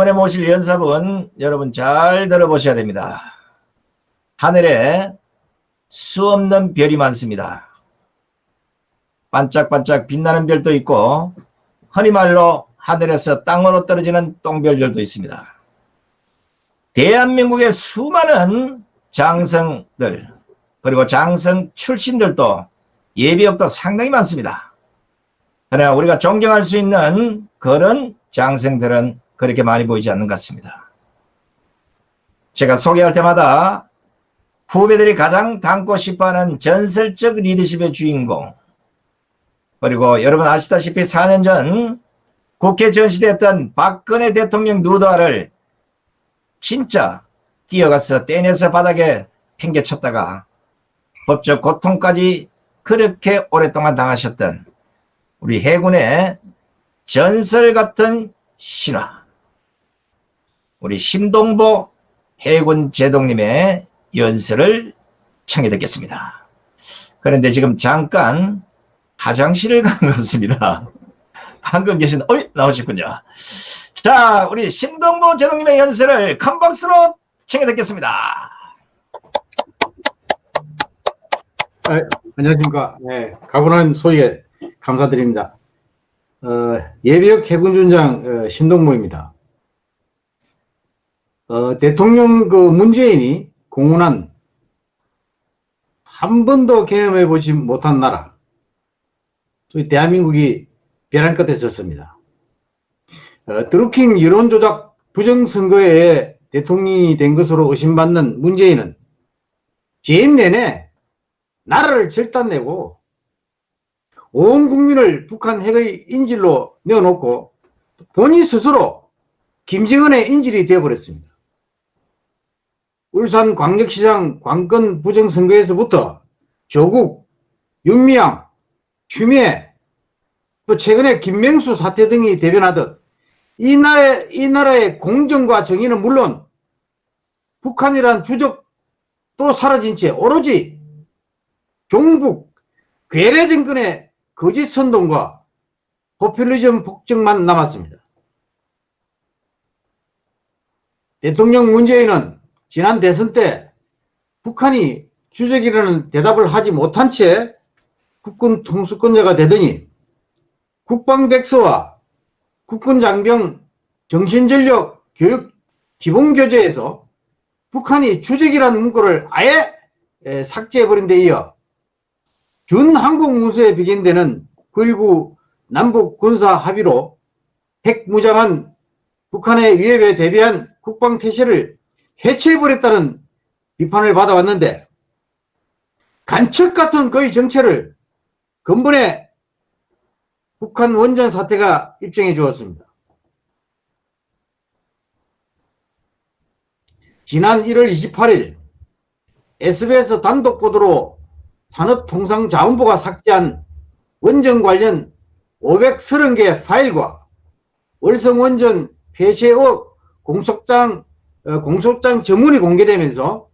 이번에 모실 연사분 여러분 잘 들어보셔야 됩니다. 하늘에 수 없는 별이 많습니다. 반짝반짝 빛나는 별도 있고 흔히 말로 하늘에서 땅으로 떨어지는 똥별들도 있습니다. 대한민국의 수많은 장성들 그리고 장성 출신들도 예비역도 상당히 많습니다. 그러나 우리가 존경할 수 있는 그런 장성들은 그렇게 많이 보이지 않는 것 같습니다. 제가 소개할 때마다 후배들이 가장 닮고 싶어하는 전설적 리더십의 주인공 그리고 여러분 아시다시피 4년 전 국회 전시됐던 박근혜 대통령 누더를 진짜 뛰어가서 떼내서 바닥에 팽개쳤다가 법적 고통까지 그렇게 오랫동안 당하셨던 우리 해군의 전설 같은 신화 우리 심동보 해군 제독님의 연설을 청해 듣겠습니다. 그런데 지금 잠깐 화장실을 가는 것 같습니다. 방금 계신 어이 나오셨군요. 자 우리 심동보 제독님의 연설을 큰 박수로 청해 듣겠습니다. 아, 안녕하십니까. 네, 가분한 소개 감사드립니다. 어, 예비역 해군준장 어, 신동모입니다. 어, 대통령 그 문재인이 공헌한 한 번도 경험해 보지 못한 나라 저희 대한민국이 벼랑 끝에 섰습니다. 어, 드루킹 여론조작 부정선거에 대통령이 된 것으로 의심받는 문재인은 재임 내내 나라를 절단내고 온 국민을 북한 핵의 인질로 내어놓고 본인 스스로 김정은의 인질이 되어버렸습니다. 울산 광역시장 관건 부정선거에서부터 조국, 윤미향, 추미애, 또 최근에 김명수 사태 등이 대변하듯 이 나라의, 이 나라의 공정과 정의는 물론 북한이란 주적 또 사라진 채 오로지 종북, 괴뢰 정권의 거짓 선동과 포퓰리즘 폭정만 남았습니다. 대통령 문재인은 지난 대선 때 북한이 주적이라는 대답을 하지 못한 채 국군 통수권자가 되더니 국방백서와 국군장병 정신전력 교육 기본교재에서 북한이 주적이라는 문구를 아예 삭제해버린 데 이어 준항공무수에 비견되는 9.19 남북 군사 합의로 핵무장한 북한의 위협에 대비한 국방태세를 해체해버렸다는 비판을 받아왔는데 간첩 같은 그의 정체를 근본에 북한 원전 사태가 입증해 주었습니다. 지난 1월 28일 SBS 단독 보도로 산업통상자원부가 삭제한 원전 관련 530개 파일과 월성원전 폐쇄 의혹 공소장 어, 공소장 전문이 공개되면서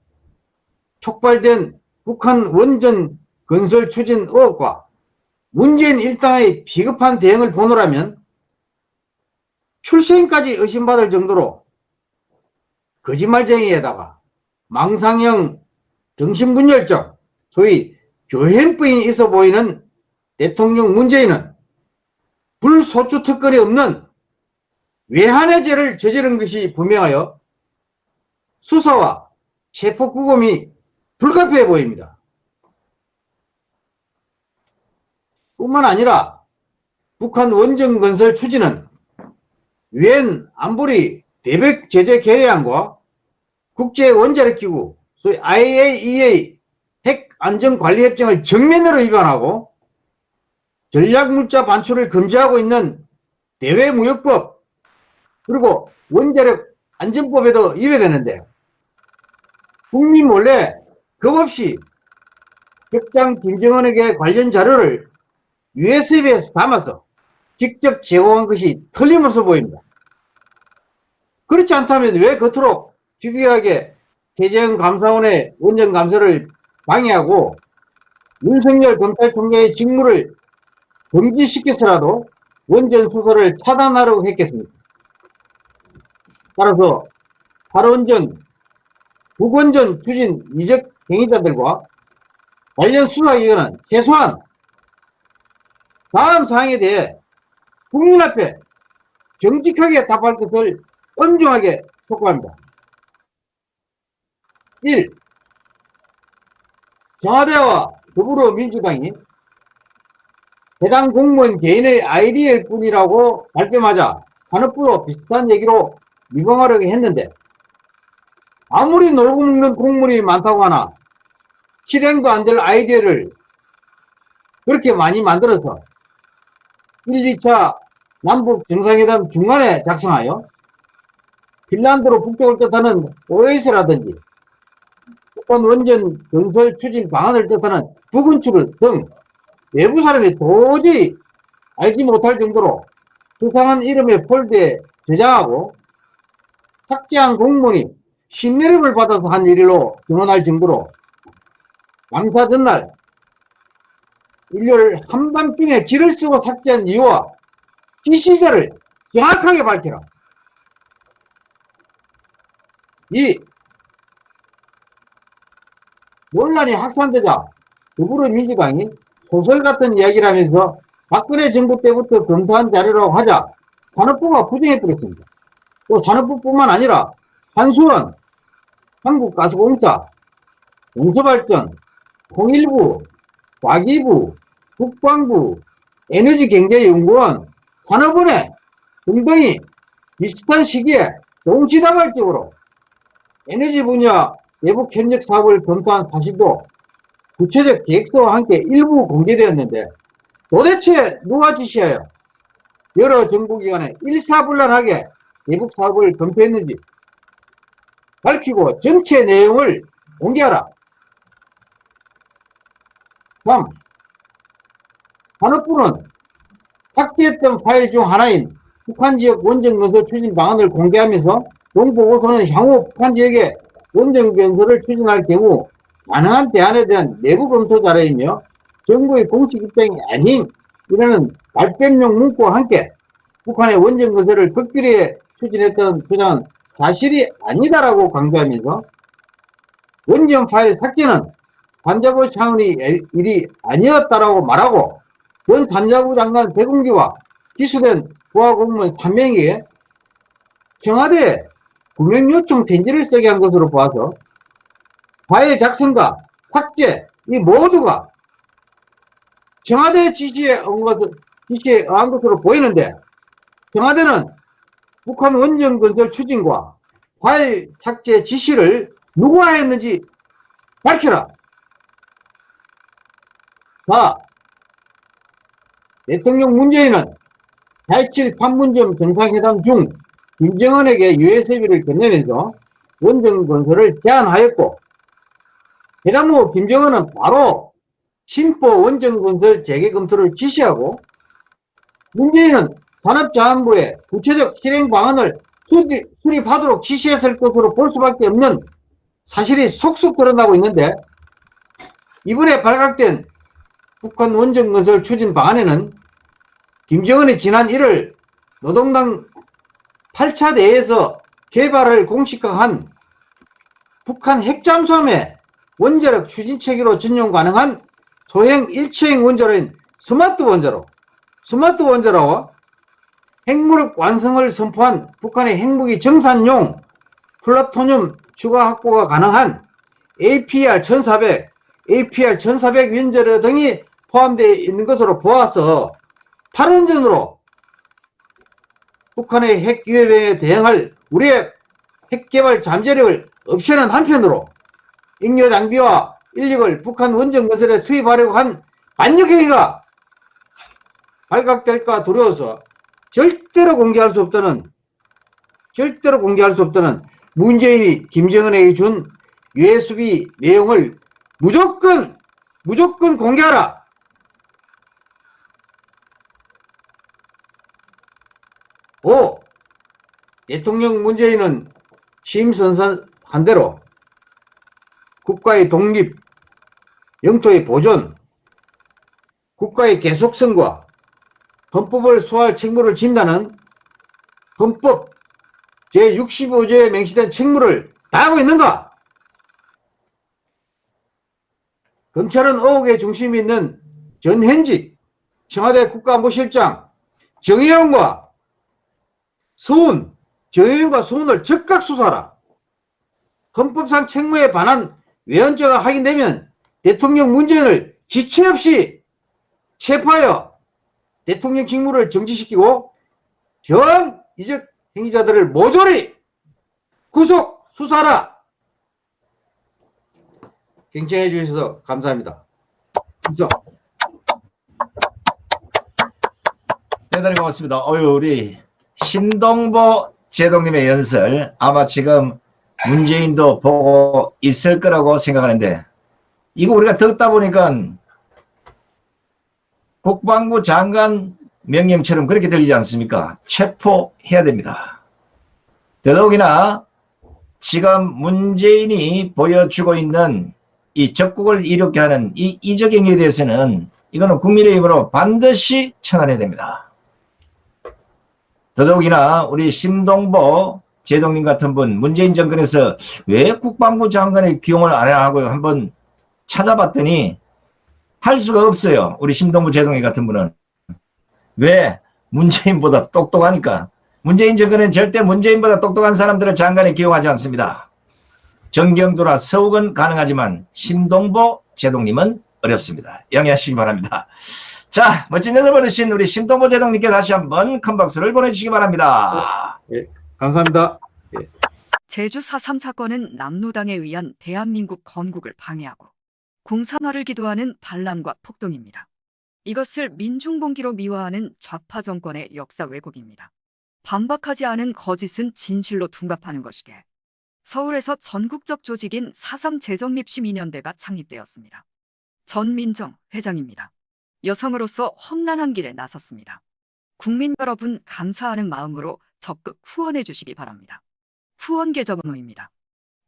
촉발된 북한 원전 건설 추진 의혹과 문재인 일당의 비급한 대응을 보노라면 출생까지 의심받을 정도로 거짓말쟁이에다가 망상형 정신분열증 소위 교행부인이 있어 보이는 대통령 문재인은 불소추 특권이 없는 외환의 죄를 저지른 것이 분명하여 수사와 체포구금이 불가피해 보입니다. 뿐만 아니라 북한 원전 건설 추진은 유엔 안보리 대백 제재 계획안과 국제 원자력기구 소위 IAEA 핵 안전관리협정을 정면으로 위반하고 전략물자 반출을 금지하고 있는 대외무역법 그리고 원자력 안전법에도 위배되는데 국민 몰래 겁없이 격장 김정은에게 관련 자료를 USB에서 담아서 직접 제공한 것이 틀림없어 보입니다. 그렇지 않다면 왜 겉으로 집요하게 최재형 감사원의 원전 감사를 방해하고 윤석열 검찰총장의 직무를 금지시켜서라도 원전 수사를 차단하려고 했겠습니까? 따라서 발원전, 북원전 추진 이적 행위자들과 관련 수사기관은 최소한 다음 사항에 대해 국민 앞에 정직하게 답할 것을 엄중하게 촉구합니다. 1. 청와대와 더불어민주당이 해당 공무원 개인의 아이디어일 뿐이라고 발뺌하자 산업부로 비슷한 얘기로 미봉하려고 했는데 아무리 먹는 공무원이 많다고 하나 실행도 안 될 아이디어를 그렇게 많이 만들어서 1, 2차 남북 정상회담 중간에 작성하여 핀란드로 북쪽을 뜻하는 OS라든지 북한 원전 건설 추진 방안을 뜻하는 북은출을 등 외부 사람이 도저히 알지 못할 정도로 수상한 이름의 폴드에 저장하고 삭제한 공무원이 신내림을 받아서 한 일로 증언할 정도로 감사 전날 일요일 한밤중에 길을 쓰고 삭제한 이유와 지시자를 정확하게 밝혀라. 2. 논란이 확산되자 더불어민주당이 소설 같은 이야기를 하면서 박근혜 정부 때부터 검토한 자료라고 하자 산업부가 부정해버렸습니다. 또 산업부뿐만 아니라 한수원, 한국가스공사, 용서발전, 통일부, 과기부, 국방부, 에너지경제연구원, 산업원회 등등이 비슷한 시기에 동시다발적으로 에너지 분야 내부 협력 사업을 검토한 사실도 구체적 계획서와 함께 일부 공개되었는데 도대체 누가 지시하여 여러 정부기관에 일사불란하게 내부 사업을 검토했는지 밝히고 전체 내용을 공개하라. 3. 산업부는 삭제했던 파일 중 하나인 북한 지역 원전 건설 추진 방안을 공개하면서 정보고서는 향후 북한 지역에 원전 건설을 추진할 경우 가능한 대안에 대한 내부 검토 자료이며 정부의 공식 입장이 아닌 이라는 발뺌용 문구와 함께 북한의 원전 건설을 극렬히 추진했던 주장은 사실이 아니다라고 강조하면서 원전 파일 삭제는 산자부 차원의 일이 아니었다라고 말하고 원 산자부 장관 백운기와 기수된 부하 공무원 3명에게 청와대에 구명 요청 편지를 쓰게 한 것으로 보아서 파일 작성과 삭제 이 모두가 청와대 지시에 의한 것으로 보이는데 청와대는 북한 원전 건설 추진과 파일 삭제 지시를 누가 했는지 밝혀라. 4. 대통령 문재인은 8.7 판문점 정상회담 중 김정은에게 USB를 건네면서 원전 건설을 제안하였고 회담 후 김정은은 바로 신포 원전 건설 재개 검토를 지시하고 문재인은 산업자원부에 구체적 실행 방안을 수립, 수립하도록 지시했을 것으로 볼 수밖에 없는 사실이 속속 드러나고 있는데 이번에 발각된 북한 원전 건설 추진 방안에는 김정은이 지난 1월 노동당 8차 대회에서 개발을 공식화한 북한 핵잠수함의 원자력 추진 체계로 전용 가능한 소형 일체형 원자로인 스마트 원자로, 스마트 원자로와 핵무력 완성을 선포한 북한의 핵무기 증산용 플루토늄 추가 확보가 가능한 APR-1400, APR-1400 원자로 등이 포함되어 있는 것으로 보아서 탈원전으로 북한의 핵 위협에 대응할 우리의 핵개발 잠재력을 없애는 한편으로 잉여 장비와 인력을 북한 원전 건설에 투입하려고 한 반역행위가 발각될까 두려워서 절대로 공개할 수 없다는 절대로 공개할 수 없다는 문재인이 김정은에게 준 USB 내용을 무조건 무조건 공개하라. 오 대통령 문재인은 취임 선선한 대로 국가의 독립, 영토의 보존, 국가의 계속성과 헌법을 소화할 책무를 진다는 헌법 제65조에 명시된 책무를 다하고 있는가? 검찰은 의혹의 중심에 있는 전현직 청와대 국가안보실장 정의용과 서훈, 정의용과 서훈을 즉각 수사하라. 헌법상 책무에 반한 외연죄가 확인되면 대통령 문재인을 지체 없이 체포하여 대통령 직무를 정지시키고 전 이적 행위자들을 모조리 구속 수사하라. 경청해 주셔서 감사합니다. 감사. 대단히 고맙습니다. 어유 우리 신동보 제동님의 연설 아마 지금 문재인도 보고 있을 거라고 생각하는데 이거 우리가 듣다 보니까 국방부 장관 명령처럼 그렇게 들리지 않습니까? 체포해야 됩니다. 더더욱이나 지금 문재인이 보여주고 있는 이 적국을 이롭게 하는 이 이적 행위에 대해서는 이거는 국민의힘으로 반드시 청원해야 됩니다. 더더욱이나 우리 심동보 제동님 같은 분 문재인 정권에서 왜 국방부 장관의 기용을 안 하고 한번 찾아봤더니 할 수가 없어요. 우리 심동보 제동님 같은 분은 왜 문재인보다 똑똑하니까 문재인 정권은 절대 문재인보다 똑똑한 사람들을 장관에 기용하지 않습니다. 정경도나 서욱은 가능하지만 심동보 제동님은 어렵습니다. 양해하시기 바랍니다. 자, 멋진 연설 보내신 우리 심동보 제동님께 다시 한번 큰 박수를 보내주시기 바랍니다. 감사합니다. 제주 4.3 사건은 남노당에 의한 대한민국 건국을 방해하고 공산화를 기도하는 반란과 폭동입니다. 이것을 민중봉기로 미화하는 좌파 정권의 역사 왜곡입니다. 반박하지 않은 거짓은 진실로 둔갑하는 것이게 서울에서 전국적 조직인 4.3 재정립시민연대가 창립되었습니다. 전민정 회장입니다. 여성으로서 험난한 길에 나섰습니다. 국민 여러분 감사하는 마음으로 적극 후원해 주시기 바랍니다. 후원 계좌번호입니다.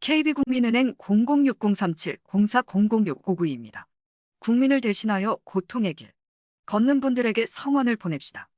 KB국민은행 006037-04006592입니다. 국민을 대신하여 고통의 길 걷는 분들에게 성원을 보냅시다.